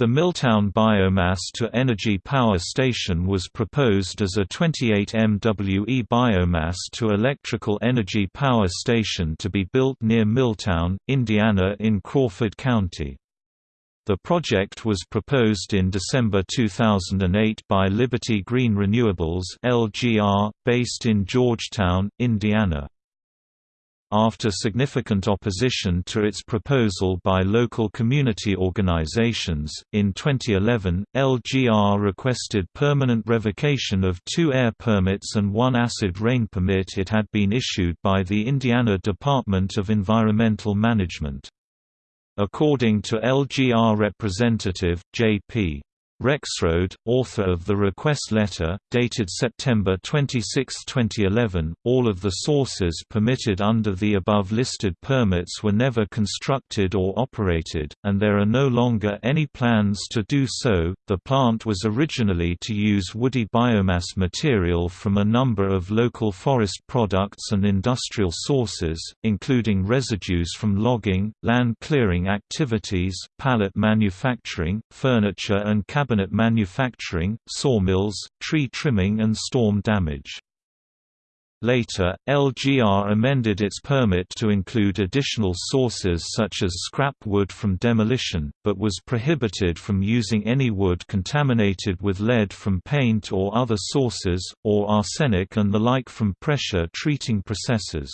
The Milltown Biomass-to-Energy Power Station was proposed as a 28 MWE biomass-to-electrical energy power station to be built near Milltown, Indiana in Crawford County. The project was proposed in December 2008 by Liberty Green Renewables (LGR), based in Georgetown, Indiana. After significant opposition to its proposal by local community organizations, in 2011, LGR requested permanent revocation of two air permits and one acid rain permit it had been issued by the Indiana Department of Environmental Management. According to LGR representative, J.P. Rexroad, author of the request letter, dated September 26, 2011, all of the sources permitted under the above-listed permits were never constructed or operated, and there are no longer any plans to do so. The plant was originally to use woody biomass material from a number of local forest products and industrial sources, including residues from logging, land clearing activities, pallet manufacturing, furniture and cabinet cabinet manufacturing, sawmills, tree trimming and storm damage. Later, LGR amended its permit to include additional sources such as scrap wood from demolition, but was prohibited from using any wood contaminated with lead from paint or other sources, or arsenic and the like from pressure treating processes.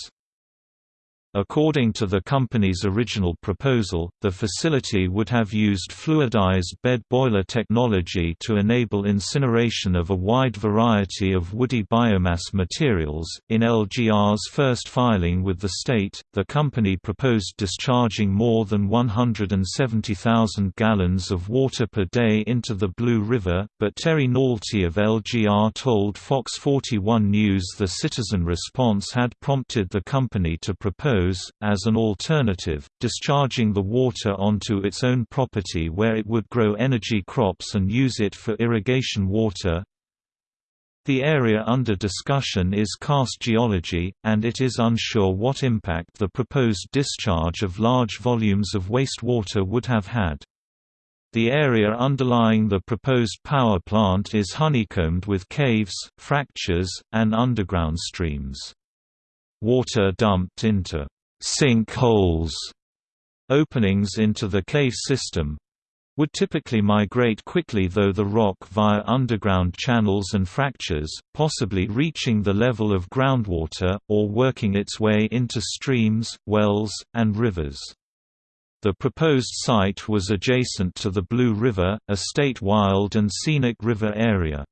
According to the company's original proposal, the facility would have used fluidized bed boiler technology to enable incineration of a wide variety of woody biomass materials. In LGR's first filing with the state, the company proposed discharging more than 170,000 gallons of water per day into the Blue River, but Terry Naughtie of LGR told Fox 41 News the citizen response had prompted the company to propose as an alternative, discharging the water onto its own property where it would grow energy crops and use it for irrigation water. The area under discussion is karst geology, and it is unsure what impact the proposed discharge of large volumes of wastewater would have had. The area underlying the proposed power plant is honeycombed with caves, fractures, and underground streams. Water dumped into sink holes openings into the cave system would typically migrate quickly though the rock via underground channels and fractures, possibly reaching the level of groundwater, or working its way into streams, wells, and rivers. The proposed site was adjacent to the Blue River, a state wild and scenic river area.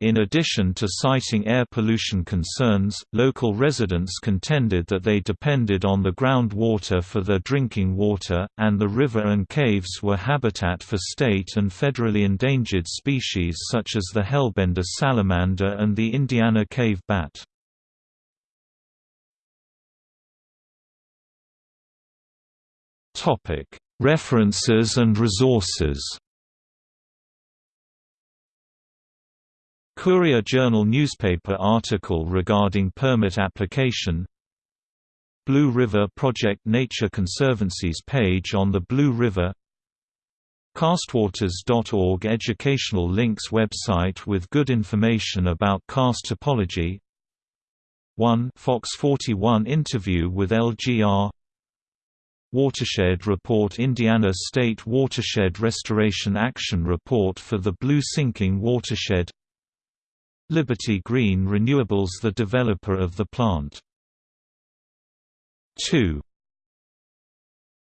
In addition to citing air pollution concerns, local residents contended that they depended on the groundwater for their drinking water, and the river and caves were habitat for state and federally endangered species such as the hellbender salamander and the Indiana cave bat. References and resources Courier Journal newspaper article regarding permit application. Blue River Project Nature Conservancy's page on the Blue River. Karstwaters.org educational links website with good information about karst topology. 1 Fox 41 interview with LGR Watershed Report Indiana State Watershed Restoration Action Report for the Blue Sinking Watershed Liberty Green Renewables the developer of the plant. 2